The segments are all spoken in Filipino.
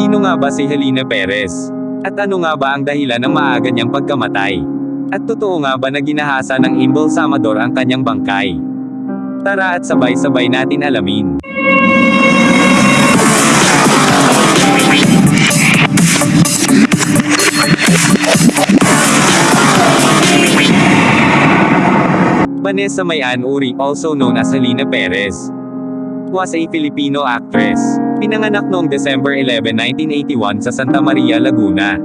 Sino nga ba si Helena Perez? At ano nga ba ang dahilan ng maaga niyang pagkamatay? At totoo nga ba na ginahasa ng Imbel Samador ang kanyang bangkay? Tara at sabay-sabay natin alamin. Vanessa Mayan Uri, also known as Helena Perez, was a Filipino actress. Pinanganak noong December 11, 1981 sa Santa Maria, Laguna.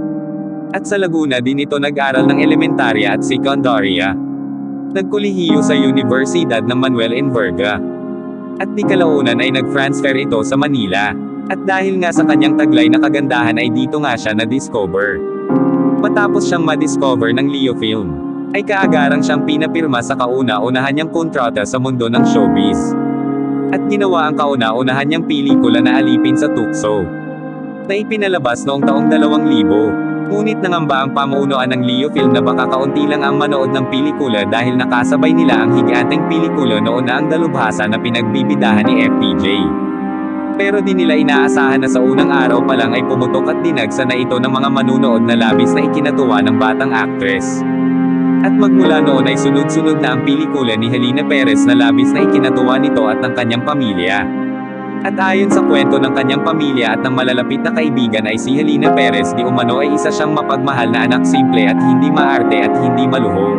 At sa Laguna din ito nag-aral ng elementarya at sekundarya. Nagkulihiyo sa Universidad ng Manuel Enverga. At di kalaunan ay nag-transfer ito sa Manila. At dahil nga sa kanyang taglay na kagandahan ay dito nga siya na-discover. Matapos siyang ma-discover ng Leo Film, ay kaagarang siyang pinapirma sa kauna-unahan niyang kontrata sa mundo ng showbiz. At ginawa ang kauna-unahan niyang pelikula na alipin sa tukso. Na ipinalabas noong taong 2000. Ngunit nangamba ang pamunuan ng Leo Film na baka kaunti lang ang manood ng pelikula dahil nakasabay nila ang higanteng pelikula noon na ang dalubhasa na pinagbibidahan ni FPJ. Pero di nila inaasahan na sa unang araw pa lang ay pumutok at dinagsa na ito ng mga manunood na labis na ikinatuwa ng batang actress. At magmula noon ay sunod-sunod na ang pelikula ni Helena Perez na labis na ikinatuwa nito at ng kanyang pamilya. At ayon sa kwento ng kanyang pamilya at ng malalapit na kaibigan ay si Helena Perez di umano ay isa siyang mapagmahal na anak simple at hindi maarte at hindi maluho.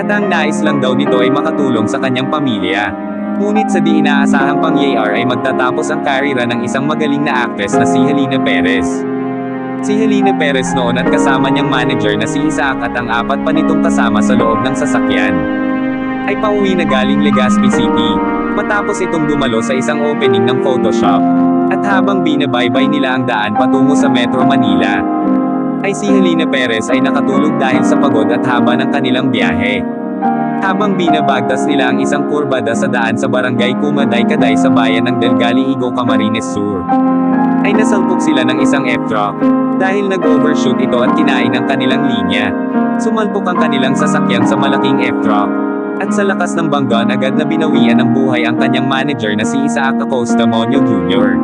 At ang nais lang daw nito ay makatulong sa kanyang pamilya. Ngunit sa di inaasahang pangyayar ay magtatapos ang karira ng isang magaling na actress na si Helena Perez. Si Helena Perez noon at kasama niyang manager na si Isaac at ang apat pa nitong kasama sa loob ng sasakyan. Ay pauwi na galing Legazpi City, matapos itong dumalo sa isang opening ng Photoshop. At habang binabaybay nila ang daan patungo sa Metro Manila, ay si Helena Perez ay nakatulog dahil sa pagod at haba ng kanilang biyahe. Habang binabagtas nila ang isang kurbada sa daan sa barangay Kumaday-Kaday sa bayan ng Delgali Igo Camarines Sur, ay nasalpok sila ng isang F-truck. Dahil nag-overshoot ito at kinain ang kanilang linya. Sumalpok ang kanilang sasakyan sa malaking F-truck. At sa lakas ng banggaan agad na binawian ng buhay ang kanyang manager na si Isaac Acosta Monyo Jr.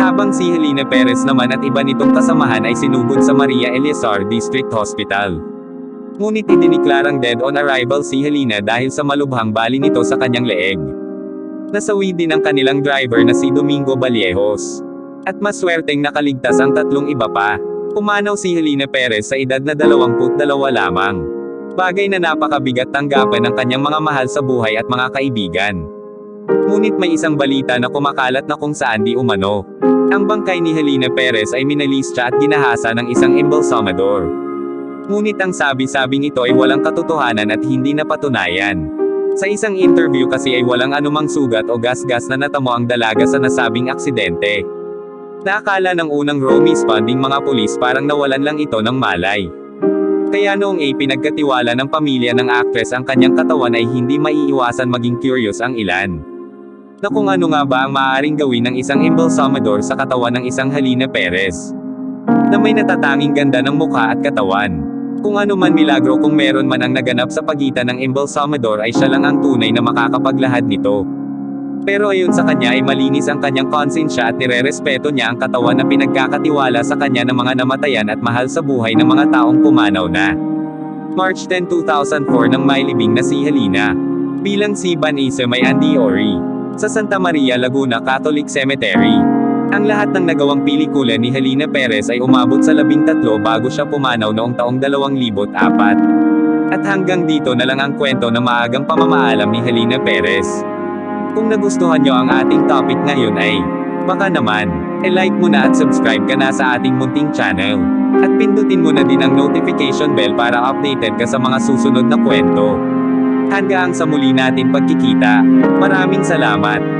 Habang si Helena Perez naman at iba nitong kasamahan ay sinugod sa Maria Eleazar District Hospital. Ngunit idiniklarang dead on arrival si Helena dahil sa malubhang bali nito sa kanyang leeg. Nasawi din ang kanilang driver na si Domingo Vallejos. At maswerteng nakaligtas ang tatlong iba pa. Pumanaw si Helena Perez sa edad na 22 lamang. Bagay na napakabigat tanggapan ng kanyang mga mahal sa buhay at mga kaibigan. Ngunit may isang balita na kumakalat na kung saan di umano. Ang bangkay ni Helena Perez ay minalistya at ginahasa ng isang embalsamador. Ngunit ang sabi-sabing ito ay walang katotohanan at hindi napatunayan. Sa isang interview kasi ay walang anumang sugat o gas-gas na natamo ang dalaga sa nasabing aksidente. Naakala ng unang row responding mga pulis parang nawalan lang ito ng malay. Kaya noong A pinagkatiwala ng pamilya ng actress ang kanyang katawan ay hindi maiiwasan maging curious ang ilan. Na kung ano nga ba ang maaaring gawin ng isang embalsamador sa katawan ng isang Helena Perez. Na may natatanging ganda ng mukha at katawan. Kung ano man milagro kung meron man ang naganap sa pagitan ng embalsamador ay siya lang ang tunay na makakapaglahad nito. Pero ayon sa kanya ay malinis ang kanyang konsensya at nirerespeto niya ang katawan na pinagkakatiwala sa kanya ng mga namatayan at mahal sa buhay ng mga taong pumanaw na. March 10, 2004 nang mailibing na si Helena. Bilang si Vanessa may Andy Ori. Sa Santa Maria Laguna Catholic Cemetery. Ang lahat ng nagawang pelikula ni Helena Perez ay umabot sa labing tatlo bago siya pumanaw noong taong 2004. At hanggang dito na lang ang kwento ng maagang pamamaalam ni Helena Perez. Kung nagustuhan nyo ang ating topic ngayon ay, baka naman, e-like mo na at subscribe ka na sa ating munting channel. At pindutin mo na din ang notification bell para updated ka sa mga susunod na kwento. Hanggang sa muli natin pagkikita, maraming salamat.